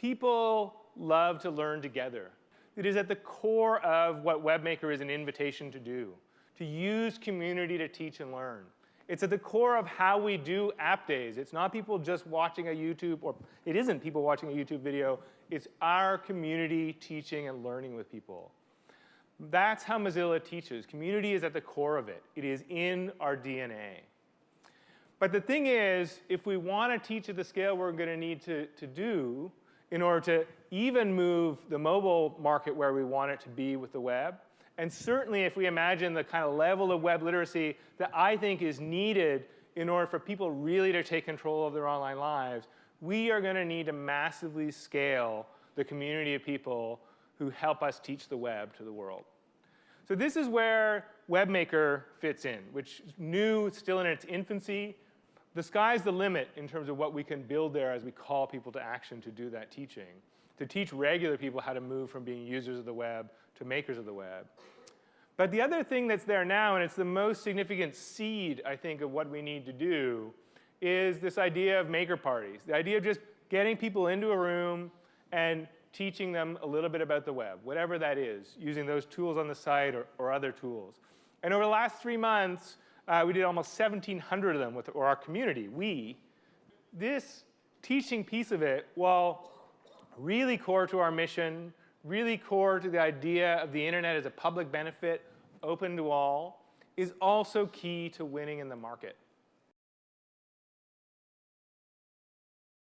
People love to learn together. It is at the core of what WebMaker is an invitation to do, to use community to teach and learn. It's at the core of how we do app days. It's not people just watching a YouTube, or it isn't people watching a YouTube video. It's our community teaching and learning with people. That's how Mozilla teaches. Community is at the core of it. It is in our DNA. But the thing is, if we want to teach at the scale we're going to need to, to do in order to even move the mobile market where we want it to be with the web, and certainly if we imagine the kind of level of web literacy that I think is needed in order for people really to take control of their online lives, we are going to need to massively scale the community of people who help us teach the web to the world. So this is where WebMaker fits in, which is new, still in its infancy. The sky's the limit in terms of what we can build there as we call people to action to do that teaching, to teach regular people how to move from being users of the web to makers of the web. But the other thing that's there now, and it's the most significant seed, I think, of what we need to do, is this idea of maker parties, the idea of just getting people into a room and teaching them a little bit about the web, whatever that is, using those tools on the site or, or other tools. And over the last three months, uh, we did almost 1,700 of them with or our community, we. This teaching piece of it, while really core to our mission, really core to the idea of the internet as a public benefit, open to all, is also key to winning in the market.